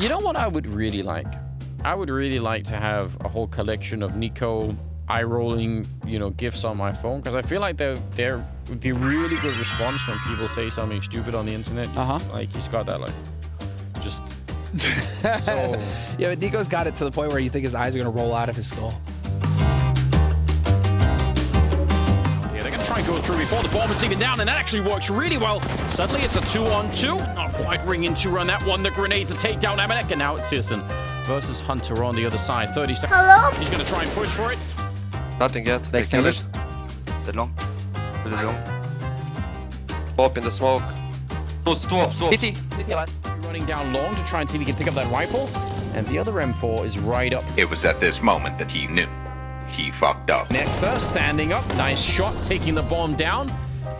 You know what I would really like? I would really like to have a whole collection of Nico eye rolling, you know, gifs on my phone because I feel like there there would be really good response when people say something stupid on the internet. Uh-huh. Like he's got that like just so Yeah, but Nico's got it to the point where you think his eyes are gonna roll out of his skull. Try and go through before the bomb is even down, and that actually works really well. Suddenly, it's a two-on-two. Not quite ringing two on that one. The grenade to take down Amanek, and now it's Searson versus Hunter on the other side. 30 seconds. Hello? He's going to try and push for it. Nothing yet. They Next kill English. it. The long. With the long. Pop in the smoke. Stop, stop, stop. City, city alive. Running down long to try and see if he can pick up that rifle. And the other M4 is right up. It was at this moment that he knew. He fucked up. Nexa standing up. Nice shot, taking the bomb down.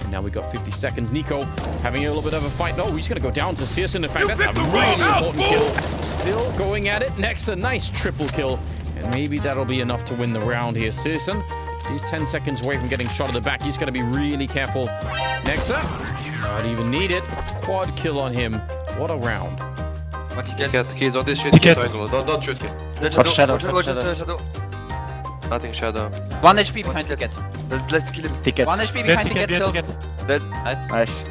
And now we've got 50 seconds. Nico having a little bit of a fight. No, he's going to go down to Searson. In fact, that's a really important kill. Still going at it. Nexa, nice triple kill. And maybe that'll be enough to win the round here. Searson, he's 10 seconds away from getting shot at the back. He's going to be really careful. Nexa, not even need it. Quad kill on him. What a round. One ticket. Get he's on this shit. Ticket. Don't don't shoot him. Let's Watch shadow, Watch, watch watch, shadow. Watch, shadow. Nothing shadow. One HP behind ticket. Let's, let's kill him. Ticket. One HP behind ticket, ticket get killed. ticket. Dead. Nice. Nice.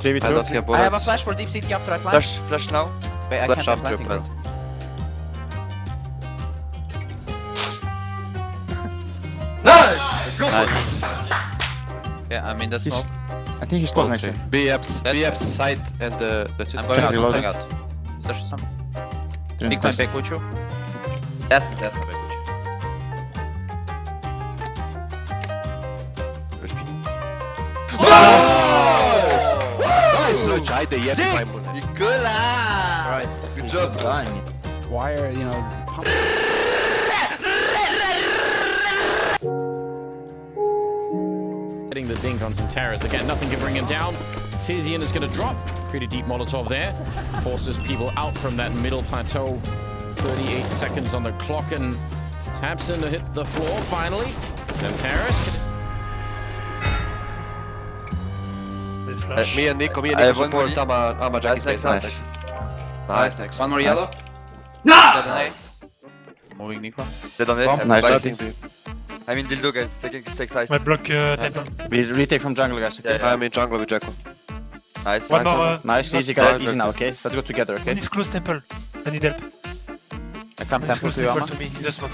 3v2. I don't have I have a flash for deep city after I plant. Flash, flash now. Wait, I Flash can't after have planting. plant. Nice! Go! Nice. Yeah, I'm in the He's- I think he's close next to Okay. him. BF's That's- BF's side and uh, that's it. I'm going out, I'm Reloaded. going out. There's some. Doing Big the point back with you. That's that's not back with Nice search. Haydi ye bir Sick! maymun. Nicolas! Alright, good job. Why are, you know... Getting the dink on Centauros. Again, nothing can bring him down. Tizian is going to drop. Pretty deep Molotov there. Forces people out from that middle plateau. 38 seconds on the clock and taps in to hit the floor finally. Centauros. They Uh, flash. me and Nico, me and Nico support. I'm a, I'm a Jackie Nice, space. nice, Nice, nice, nice. One more yellow. No! Nice. Moving Nico. Dead on it. Bomb, I'm nice. back. Nothing, dude. I'm in dildo, guys. Take, take side. My block uh, temple. We retake from jungle, guys. Okay? Yeah, yeah. I'm in jungle with Jacko. Nice. One Nice more. Uh, Nice, not- easy, guys. Easy now, okay? Let's go together, okay? One is close temple. I need help. I come One temple close to you, temple Amma. to me. In the smoke.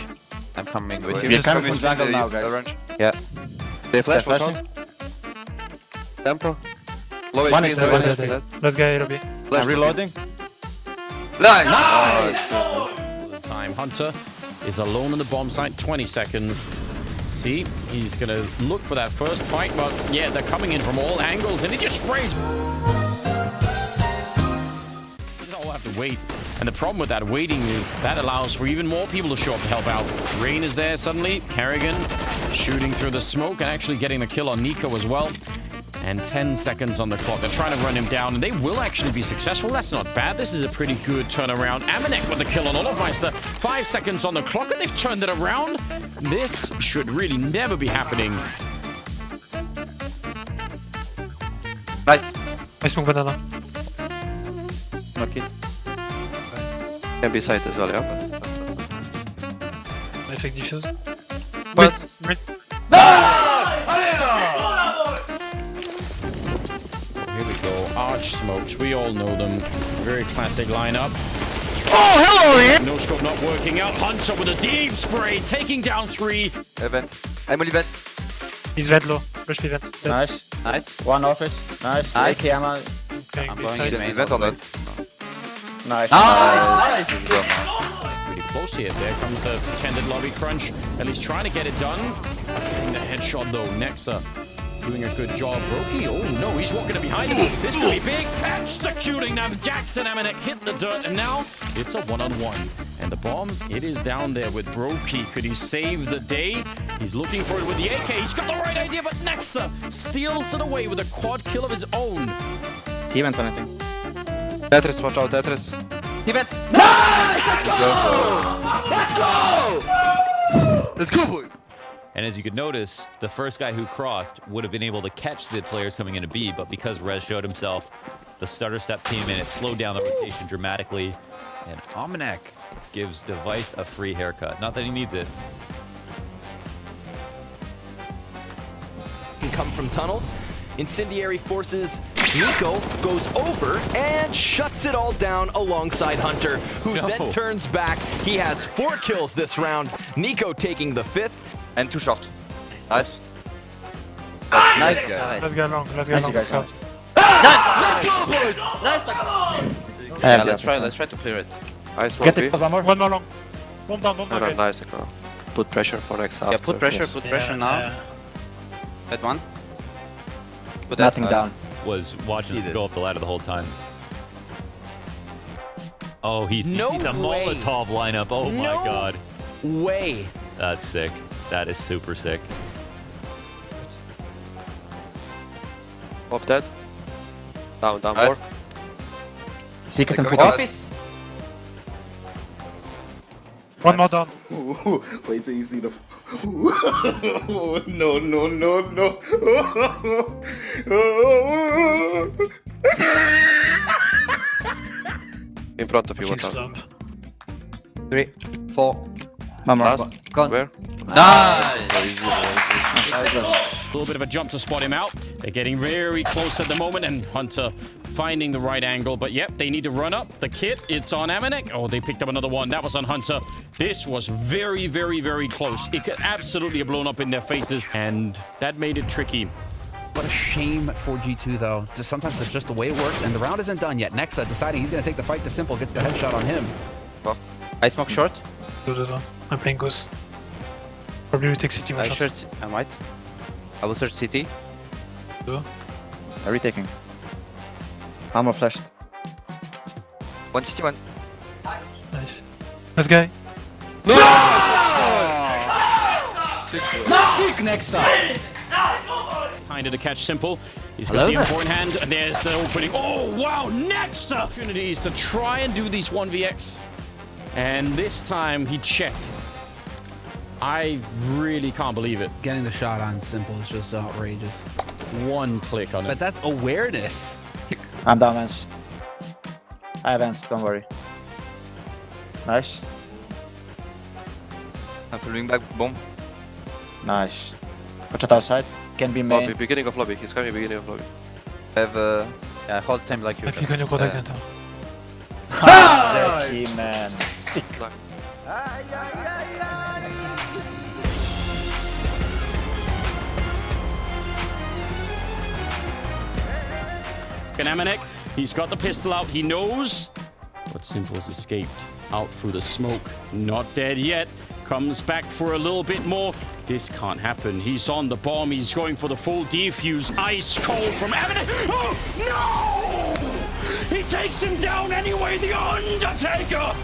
I'm coming with Wait, you. We're coming from with jungle now, the guys. orange. They flash They're for. Temple. Low One HP is in dead, the one is HP. dead. Last guy lobby. Flash I'm reloading. Nice! The time. Hunter is alone on the bomb site. 20 seconds. See, he's going to look for that first fight, but yeah, they're coming in from all angles, and he just sprays. They all have to wait. And the problem with that waiting is that allows for even more people to show up to help out. Rain is there suddenly. Kerrigan shooting through the smoke and actually getting the kill on Nico as well. And 10 seconds on the clock. They're trying to run him down, and they will actually be successful. That's not bad. This is a pretty good turnaround. Amanek with the kill on Olofmeister. Five seconds on the clock, and they've turned it around. This should really never be happening. Nice. I smoke banana. Okay. Can be side as well, yeah? I fake diffuse. But Wait. Here go. Smokes. We all know them. Very classic lineup. Oh, hello, Ian! No scope not working out. Hunter with a deep spray, taking down three. Event. I'm only vent. He's vent low. Rush me vent. Dead. Nice. nice. One office. Nice. Nice. AK ammo. Going I'm this going side. in. Is event or not? Nice. Nice. Pretty close here. There comes the pretended lobby crunch. At least trying to get it done. The headshot though. Nexa doing a good job. Roki, oh no, he's walking it behind him. This could be big. Executing them. Jackson Amanek hit the dirt, and now it's a one-on-one. And the bomb, it is down there with Broky. Could he save the day? He's looking for it with the AK. He's got the right idea, but Nexa steals it away with a quad kill of his own. He went anything. Tetris, watch out, Tetris. He vent. Let's go, boys! And as you could notice, the first guy who crossed would have been able to catch the players coming into B, but because Rez showed himself, the starter step came in, it slowed down the rotation dramatically. And Amanek gives Device a free haircut. Not that he needs it. can come from tunnels. Incendiary forces Nico goes over and shuts it all down alongside Hunter, who No. then turns back. He has four kills this round. Nico taking the fifth. And too short. Nice. Ah, That's nice, guys. Let's go long. Let's go long. Let's go. Ah! Yeah, let's try. Let's try to clear it. I smoke B. One more long. One down, one No, down, no, guys. nice. Nico. Put pressure for next Yeah, put pressure. Yes. Put pressure now. Yeah. That one. Put Nothing that, down. Was watching him go up the ladder the whole time. Oh, he's, he's No the way. Molotov lineup. Oh my No. god. Way. That's sick. That is super sick. Up dead. Down, down Nice. more. Secret and Going put up. Office. One more down. Wait till you see the. no, no, no, no. In front of you, Fucking what three, four. One more. Last. Gone. Where? Nice. A little bit of a jump to spot him out. They're getting very close at the moment, and Hunter finding the right angle. But yep, they need to run up. The kit, it's on Amanek. Oh, they picked up another one. That was on Hunter. This was very, very, very close. It could absolutely have blown up in their faces, and that made it tricky. What a shame for G2 though. Just sometimes it's just the way it works, and the round isn't done yet. Nexa uh, deciding he's gonna take the fight to Simple, gets the headshot on him. I smoke short. Do the down. I'm playing Goose. Probably we take City one I shot. search. I might. I will search city. Are we taking? Armor flashed. One city, one. Nice. Let's go. Sick Nexa! Kind of to catch Simple. He's got the info in hand, and there's the opening. Oh, wow, next opportunities to try and do these 1vx. And this time he checked. I really can't believe it. Getting the shot on Simple is just outrageous. One click on it. But that's awareness. I'm down, Vance. I have Vance, don't worry. Nice. I'm following back. Bomb. Nice. Watch out outside. Can be Lobby, beginning of lobby. He's coming beginning of lobby. I have uh, Yeah, hold same like you. I pick on your contact center. Jackie, man. Sick. And Amanek, he's got the pistol out. He knows. But Simple's escaped out through the smoke. Not dead yet. Comes back for a little bit more. This can't happen. He's on the bomb. He's going for the full defuse. Ice cold from Amanek. Oh, no! He takes him down anyway. The Undertaker